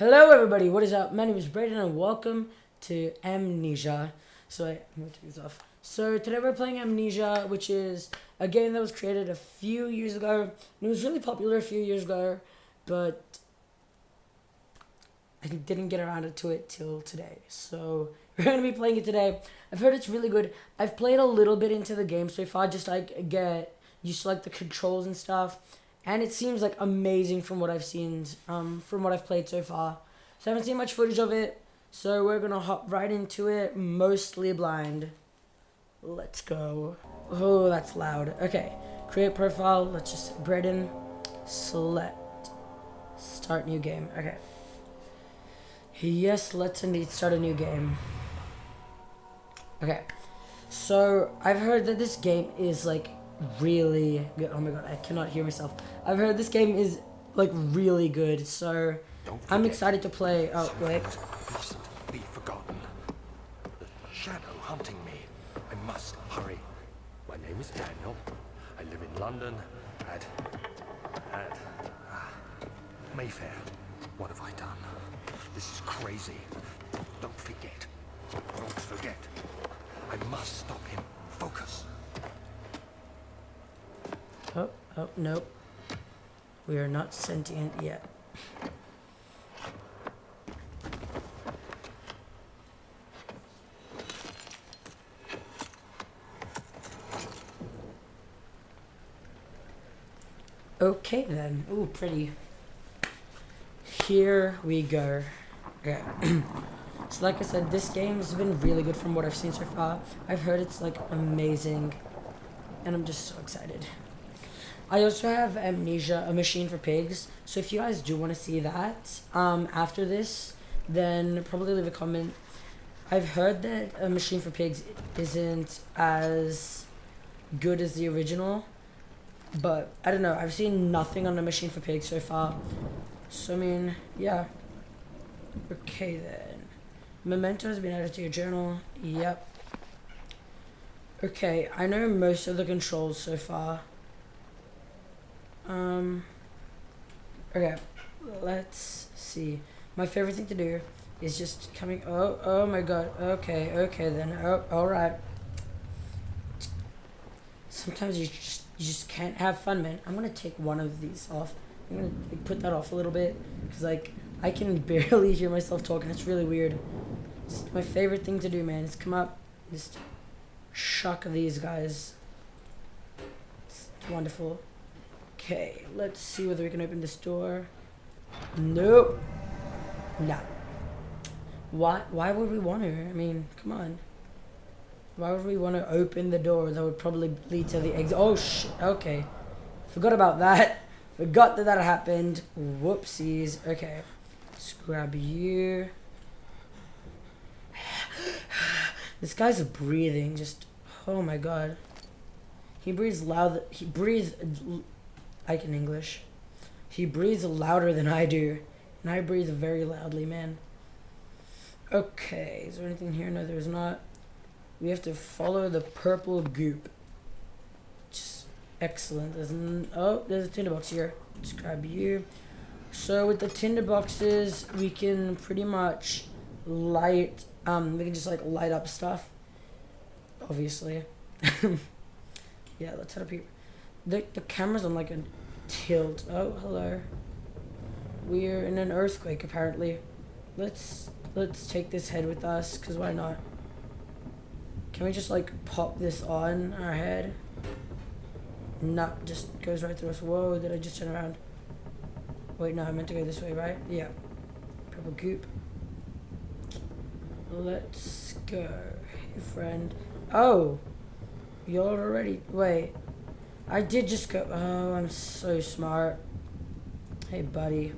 Hello, everybody. What is up? My name is Brayden, and welcome to Amnesia. So, I, I'm gonna take this off. So, today we're playing Amnesia, which is a game that was created a few years ago. It was really popular a few years ago, but I didn't get around to it till today. So, we're gonna be playing it today. I've heard it's really good. I've played a little bit into the game so far, just like get used to like the controls and stuff and it seems like amazing from what I've seen, um, from what I've played so far. So I haven't seen much footage of it, so we're gonna hop right into it, mostly blind. Let's go. Oh, that's loud. Okay, create profile. Let's just Brayden, select, start new game. Okay. Yes, let's indeed start a new game. Okay, so I've heard that this game is like really good. Oh my god, I cannot hear myself. I've heard this game is like really good, so I'm excited to play. Oh wait. Be forgotten. The shadow hunting me. I must hurry. My name is Daniel. I live in London at at ah, Mayfair. What have I done? This is crazy. Don't forget. Don't forget. I must stop him. Focus. Oh, oh, nope. We are not sentient yet. Okay then. Ooh, pretty. Here we go. Okay. so like I said, this game has been really good from what I've seen so far. I've heard it's like amazing. And I'm just so excited. I also have Amnesia, a machine for pigs. So if you guys do want to see that um, after this, then probably leave a comment. I've heard that a machine for pigs isn't as good as the original, but I don't know. I've seen nothing on a machine for pigs so far. So I mean, yeah. Okay then. Memento has been added to your journal. Yep. Okay, I know most of the controls so far. Um. Okay, let's see. My favorite thing to do is just coming. Oh, oh my God. Okay, okay then. Oh, all right. Sometimes you just you just can't have fun, man. I'm gonna take one of these off. I'm gonna like, put that off a little bit because like I can barely hear myself talking. It's really weird. It's my favorite thing to do, man. Is come up, just shock these guys. It's wonderful. Okay, let's see whether we can open this door. Nope. No. Why, why would we want to? I mean, come on. Why would we want to open the door that would probably lead to the exit? Oh, sh Okay. Forgot about that. Forgot that that happened. Whoopsies. Okay. Let's grab you. this guy's breathing just... Oh my god. He breathes loud. He breathes I can English. He breathes louder than I do, and I breathe very loudly, man. Okay, is there anything here? No, there's not. We have to follow the purple goop. Just excellent. There's oh, there's a tinderbox here. Let's grab you. So with the tinderboxes, we can pretty much light. Um, we can just like light up stuff. Obviously. yeah, let's head up here. The, the camera's on like a tilt. Oh, hello. We're in an earthquake, apparently. Let's, let's take this head with us, because why not? Can we just, like, pop this on our head? No, just goes right through us. Whoa, did I just turn around? Wait, no, I meant to go this way, right? Yeah. Purple goop. Let's go. Friend. Oh! You're already... Wait. I did just go. Oh, I'm so smart. Hey, buddy.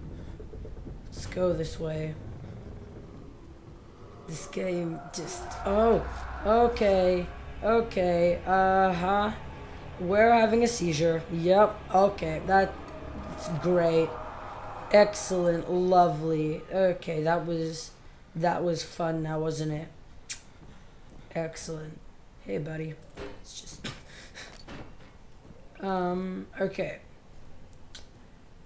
Let's go this way. This game just. Oh, okay. Okay. Uh huh. We're having a seizure. Yep. Okay. That's great. Excellent. Lovely. Okay. That was. That was fun now, wasn't it? Excellent. Hey, buddy. It's just. Um, okay.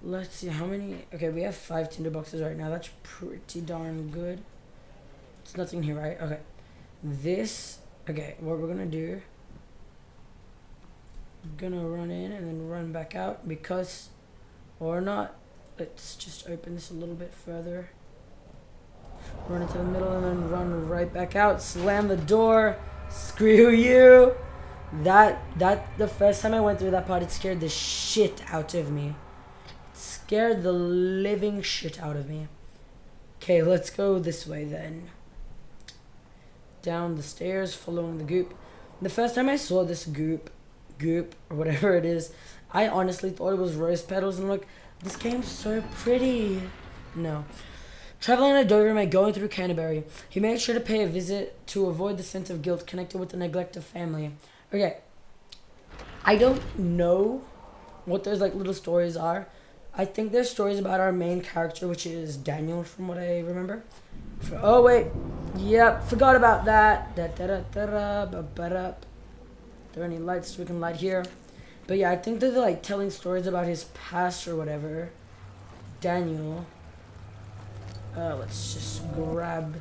Let's see how many. Okay, we have five tinder boxes right now. That's pretty darn good. It's nothing here, right? Okay. This. Okay, what we're gonna do. I'm Gonna run in and then run back out because, or not. Let's just open this a little bit further. Run into the middle and then run right back out. Slam the door. Screw you. That that the first time I went through that part, it scared the shit out of me. It scared the living shit out of me. Okay, let's go this way then. Down the stairs, following the goop. The first time I saw this goop, goop or whatever it is, I honestly thought it was rose petals, and look, this game's so pretty. No. Traveling a Doberman going through Canterbury, he made sure to pay a visit to avoid the sense of guilt connected with the neglect of family. Okay. I don't know what those like little stories are. I think there's stories about our main character, which is Daniel, from what I remember. Oh wait, yep, forgot about that. Da, da, da, da, da, ba, ba, da. There any lights we can light here? But yeah, I think they're like telling stories about his past or whatever. Daniel. Uh, let's just grab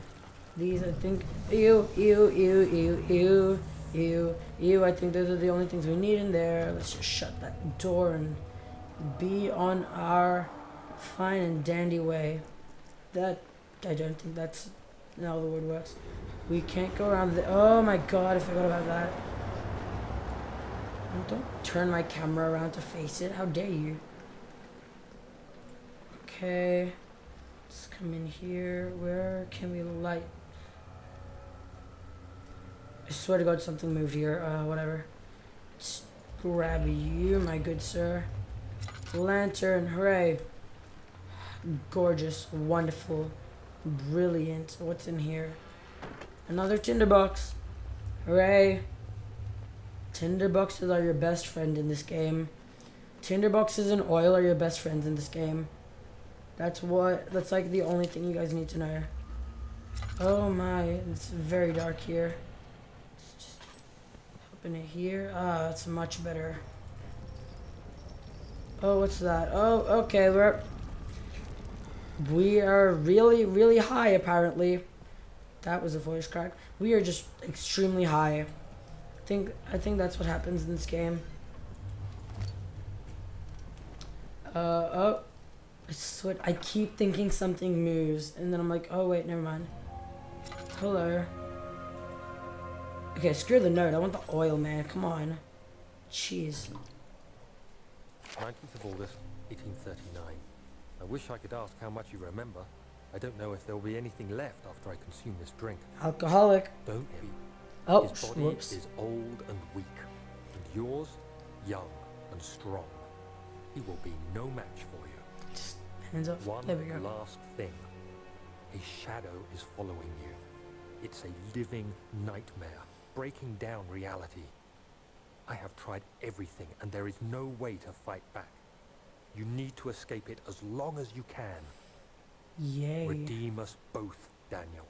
these. I think. Ew, ew, ew, ew, ew, ew, ew. I think those are the only things we need in there. Let's just shut that door and be on our fine and dandy way. That I don't think that's how the word works. We can't go around the. Oh my god! I forgot about that. Don't turn my camera around to face it. How dare you? Okay. Let's come in here. Where can we light? I swear to God, something moved here. Uh, whatever. Let's grab you, my good sir. Lantern, hooray. Gorgeous, wonderful, brilliant. What's in here? Another tinderbox. Hooray. Tinderboxes are your best friend in this game. Tinderboxes and oil are your best friends in this game. That's what, that's like the only thing you guys need to know. Oh my, it's very dark here. Open it here. Ah, it's much better. Oh, what's that? Oh, okay, we're... We are really, really high, apparently. That was a voice crack. We are just extremely high. I think, I think that's what happens in this game. Uh, oh. I swear, I keep thinking something moves, and then I'm like, oh wait, never mind. Hello. Okay, screw the note. I want the oil, man. Come on. Cheers. 19th of August, 1839. I wish I could ask how much you remember. I don't know if there'll be anything left after I consume this drink. Alcoholic. Don't be. Oh, His body whoops. is old and weak, and yours, young and strong. He will be no match for you. Just hands off. One There we go. last thing. A shadow is following you. It's a living nightmare, breaking down reality. I have tried everything, and there is no way to fight back. You need to escape it as long as you can. Yay. Redeem us both, Daniel.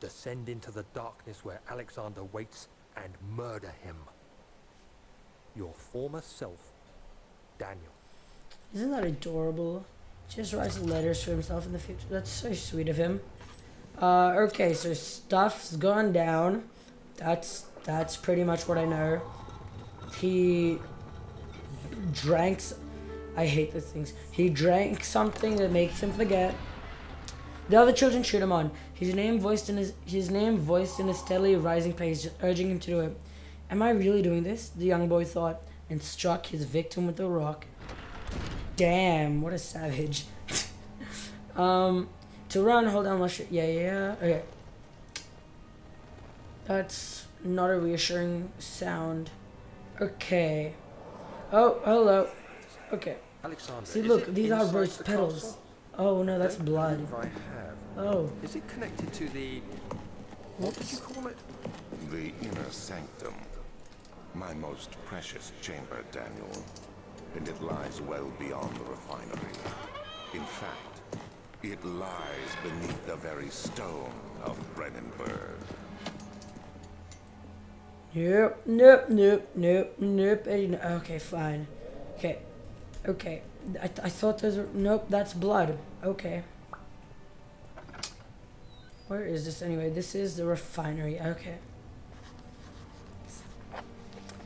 Descend into the darkness where Alexander waits and murder him. Your former self, Daniel. Isn't that adorable? Just writes letters to himself in the future. That's so sweet of him. Uh, okay, so stuff's gone down. That's that's pretty much what I know. He drank. I hate these things. He drank something that makes him forget. The other children cheered him on. His name voiced in his his name voiced in a steadily rising pace, urging him to do it. Am I really doing this? The young boy thought, and struck his victim with a rock. Damn, what a savage. um, to run, hold down left. sh- Yeah, yeah, yeah. Okay. That's not a reassuring sound. Okay. Oh, hello. Okay. Alexander. See, look, these are inside rose the petals. castle? Oh no, that's Don't blood. I have. Oh, Is it connected to the? What did you call it? The inner sanctum. My most precious chamber, Daniel. And it lies well beyond the refinery. In fact, it lies beneath the very stone of Brennenburg. Nope, nope, nope, nope, nope. Okay, fine. Okay. Okay. I, th- I thought those were. Nope, that's blood. Okay. Where is this anyway? This is the refinery. Okay.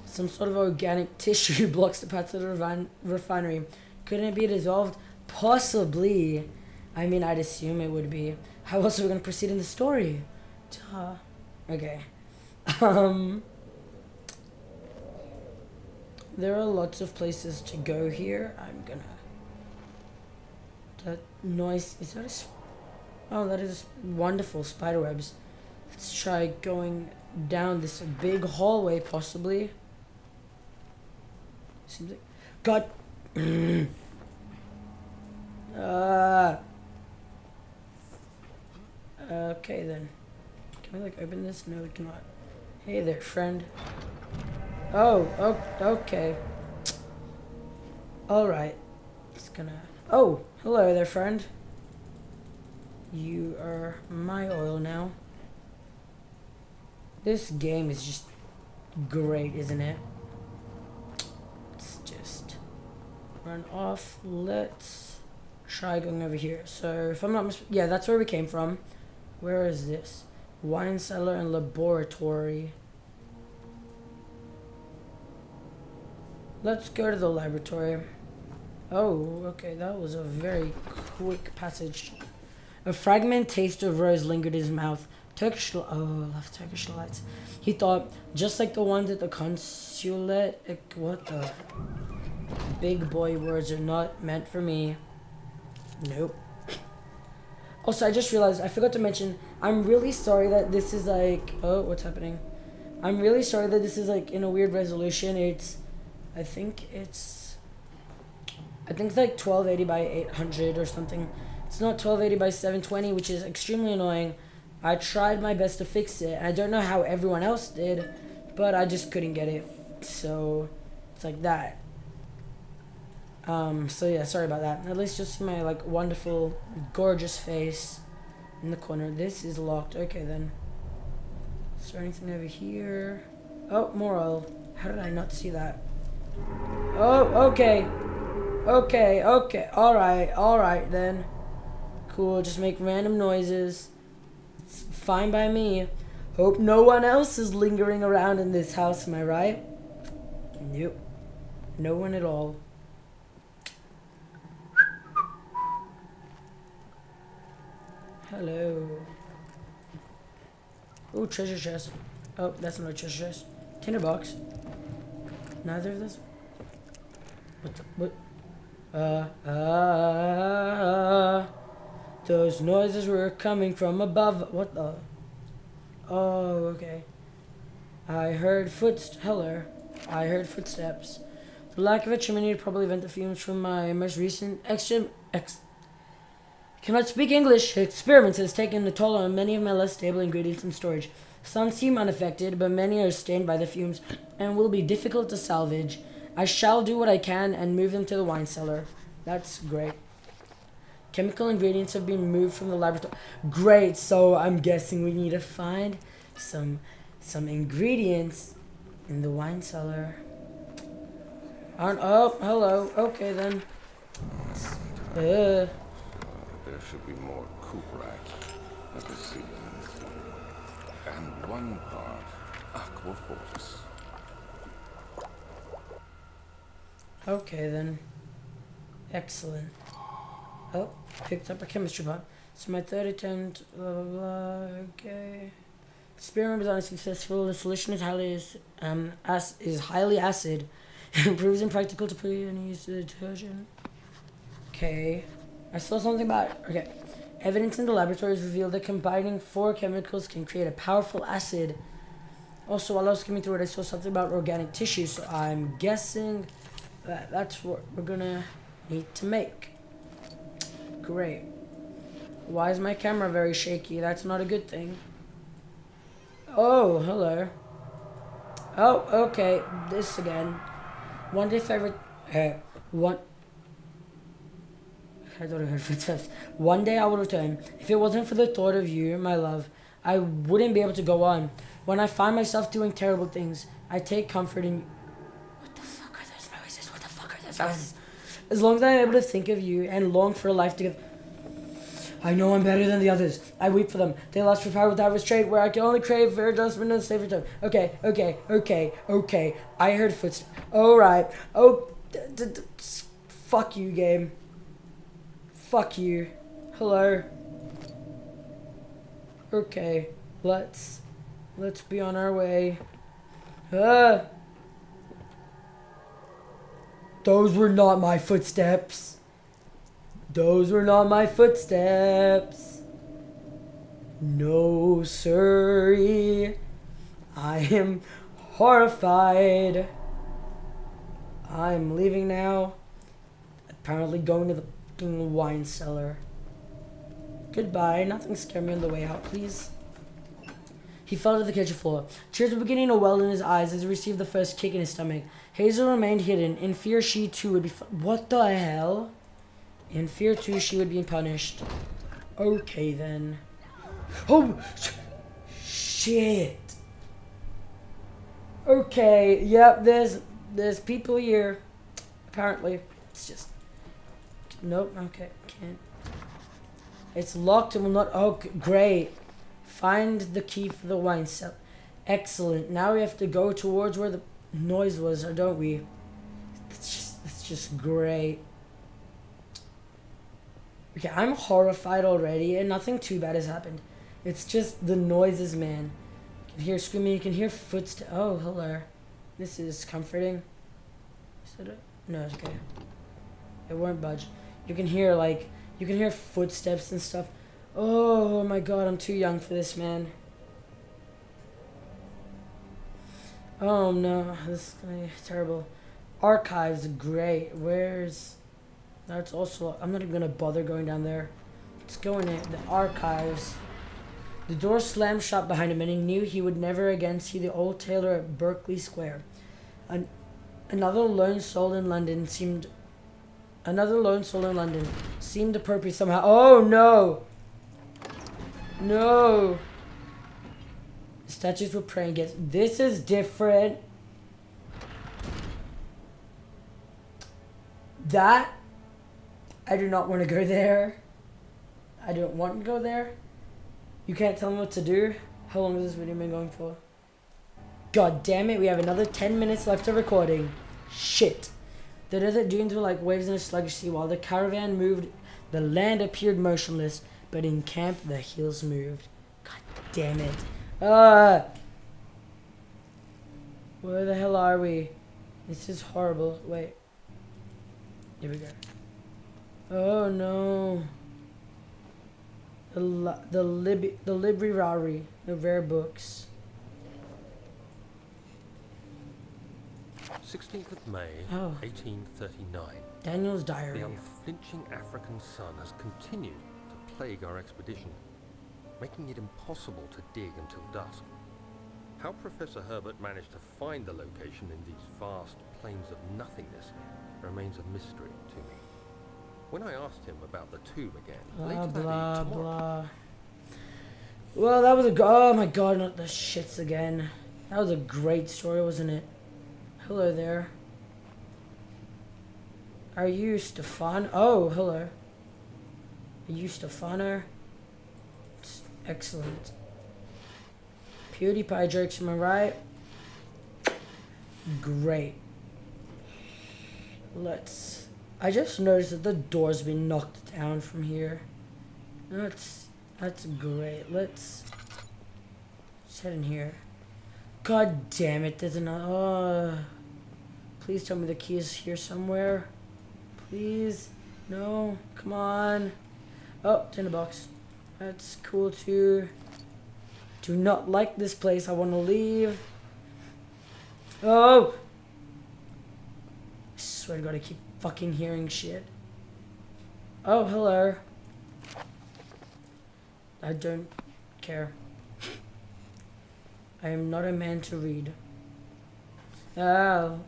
Some sort of organic tissue blocks the path to the refin- refinery. Couldn't it be dissolved? Possibly. I mean, I'd assume it would be. How else are we going to proceed in the story? Duh. Okay. Um. There are lots of places to go here. I'm gonna. That noise. Is that a. Oh, that is wonderful spiderwebs. Let's try going down this big hallway, possibly. Seems like. God. uh. Okay then. Can we like open this? No, we cannot. Hey there, friend. Oh, oh, okay. Alright. It's gonna. Oh, hello there, friend. You are my oil now. This game is just great, isn't it? Let's just run off. Let's try going over here. So, if I'm not mis- yeah, that's where we came from. Where is this? Wine cellar and laboratory. Let's go to the laboratory. Oh, okay, that was a very quick passage. A fragment taste of rose lingered in his mouth. Turkish, oh, love Turkish delights. He thought, just like the ones at the consulate. What the? Big boy words are not meant for me. Nope. Also, I just realized I forgot to mention. I'm really sorry that this is like. Oh, what's happening? I'm really sorry that this is like in a weird resolution. It's I think it's I think it's like 1280 by 800 or something. It's not 1280 by 720, which is extremely annoying. I tried my best to fix it. I don't know how everyone else did, but I just couldn't get it. So it's like that. Um, so yeah, sorry about that. At least you'll see my like wonderful, gorgeous face in the corner. This is locked. Okay then. Is there anything over here? Oh, more oil. How did I not see that? Oh, okay. Okay, okay. Alright, alright then. Cool, just make random noises. It's fine by me. Hope no one else is lingering around in this house, am I right? Nope. No one at all. Hello. Oh, treasure chest. Oh, that's not a treasure chest. Tinderbox. Neither of those. What the what? Uh, uh, those noises were coming from above. What the? Oh, okay. I heard footst. Hello. I heard footsteps. The lack of a chimney would probably vent the fumes from my most recent extra ex. Cannot speak English. Experiments has taken a toll on many of my less stable ingredients in storage. Some seem unaffected, but many are stained by the fumes and will be difficult to salvage. I shall do what I can and move them to the wine cellar. That's great. Chemical ingredients have been moved from the laboratory. Great. So I'm guessing we need to find some some ingredients in the wine cellar. Aren't, oh, hello. Okay then. Uh, There should be more Kuprak at the sea. And one part Aquafortis. Okay then. Excellent. Oh, picked up a chemistry pot. So my third attempt, blah blah blah. Okay. Experiment was unsuccessful. The solution is highly um as is highly acid. It proves impractical to put any use of detergent. Okay. I saw something about it. okay. Evidence in the laboratories revealed that combining four chemicals can create a powerful acid. Also, while I was skimming through it, I saw something about organic tissue, so I'm guessing that that's what we're gonna need to make. Great. Why is my camera very shaky? That's not a good thing. Oh, hello. Oh, okay. This again. One day favorite. Uh, one. I thought I heard footsteps. One day I will return. If it wasn't for the thought of you, my love, I wouldn't be able to go on. When I find myself doing terrible things, I take comfort in. As long as I'm able to think of you and long for a life together. I know I'm better than the others. I weep for them. They lost for power without restraint, where I can only crave for adjustment and safe return. Okay, okay, okay, okay. I heard footsteps. Alright. Oh, fuck you, game. Fuck you. Hello. Okay, let's let's be on our way. Ah. Those were not my footsteps. Those were not my footsteps. No, sorry. I am horrified. I'm leaving now. Apparently going to the fucking wine cellar. Goodbye. Nothing scare me on the way out, please. He fell to the kitchen floor. Tears were beginning to well in his eyes as he received the first kick in his stomach. Hazel remained hidden, in fear she too would be. What the hell? In fear too, she would be punished. Okay then. Oh, sh- shit. Okay. Yep. There's there's people here. Apparently, it's just. Nope. Okay. Can't. It's locked and will not. Oh, great. Find the key for the wine cell. Excellent. Now we have to go towards where the noise was, don't we? It's just, it's just great. Okay, I'm horrified already, and nothing too bad has happened. It's just the noises, man. You can hear screaming, you can hear footsteps. Oh, hello. This is comforting. Is it? No, it's okay. It won't budge. You can hear, like, you can hear footsteps and stuff. Oh my god, I'm too young for this, man. Oh no, this is gonna be terrible. Archives, great. Where's. That's also. I'm not even gonna bother going down there. Let's go in. The archives. The door slammed shut behind him, and he knew he would never again see the old tailor at Berkeley Square. An- another lone soul in London seemed. Another lone soul in London seemed appropriate somehow. Oh no! No! Statues were praying against. This is different. That. I do not want to go there. I don't want to go there. You can't tell me what to do. How long has this video been going for? God damn it, we have another 10 minutes left of recording. Shit. The desert dunes were like waves in a sluggish sea. While the caravan moved, the land appeared motionless, but in camp, the hills moved. God damn it. Ah! Where the hell are we? This is horrible. Wait. Here we go. Oh no. The li- the lib the library, the rare books. 16th of May, Oh. 1839. Daniel's diary. The unflinching African sun has continued to plague our expedition, making it impossible to dig until dusk. How Professor Herbert managed to find the location in these vast plains of nothingness remains a mystery to me. When I asked him about the tomb again, Blah later that blah tomorrow, blah. Well, that was a oh my god, not the shits again. That was a great story, wasn't it? Hello there. Are you Stefan? Oh, hello. Are you Stephano? Excellent. PewDiePie jokes, am I right? Great. Let's. I just noticed that the door's been knocked down from here. That's that's great. Let's let's head in here. God damn it! There's another. Uh, please tell me the key is here somewhere. Please, no, come on. Oh, tinderbox. That's cool too. Do not like this place. I want to leave. Oh! I swear to God, I keep fucking hearing shit. Oh, hello. I don't care. I am not a man to read. Oh.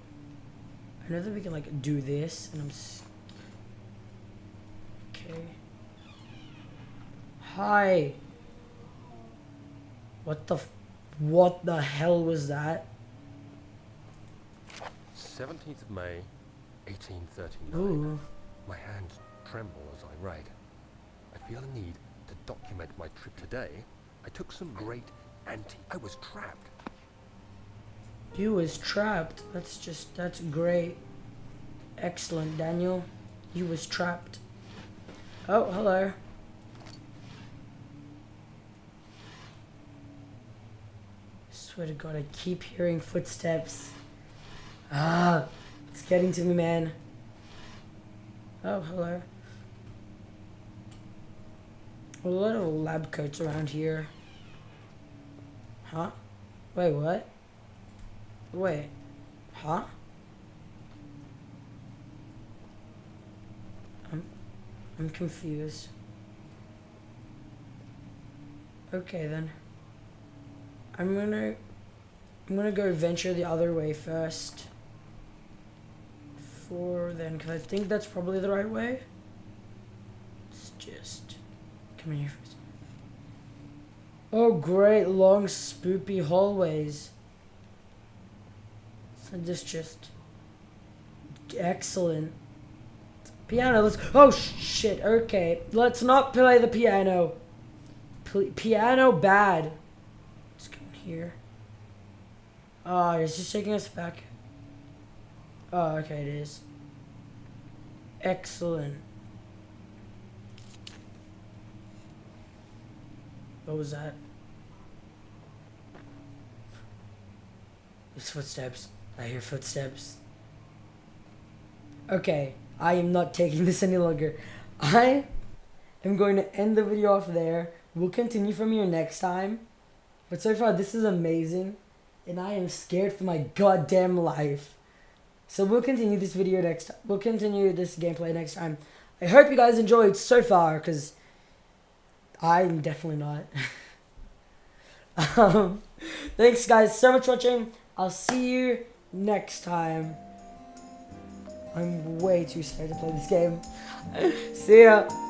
I know that we can, like, do this, and I'm. Okay. Hi. What the. F- what the hell was that? 17th of May, 1839. Ooh. My hands tremble as I write. I feel a need to document my trip today. I took some great antique. I was trapped. You was trapped. That's just, that's great. Excellent, Daniel. You was trapped. Oh, hello. Swear to God, I keep hearing footsteps. Ah, it's getting to me, man. Oh, hello. A lot of lab coats around here. Huh? Wait, what? Wait. Huh? I'm I'm confused. Okay then. I'm gonna I'm gonna go venture the other way first. For then, cause I think that's probably the right way. It's just come in here first. Oh great long spoopy hallways. So this just excellent. Piano. Let's. Oh sh- shit. Okay, let's not play the piano. Pl- piano bad. Let's in here. Uh, oh, it's just taking us back. Oh, okay, it is. Excellent. What was that? There's footsteps. I hear footsteps. Okay, I am not taking this any longer. I am going to end the video off there. We'll continue from here next time. But so far, this is amazing. And I am scared for my goddamn life. So we'll continue this video next time. We'll continue this gameplay next time. I hope you guys enjoyed so far, because I'm definitely not. um, thanks guys so much for watching. I'll see you next time. I'm way too scared to play this game. see ya.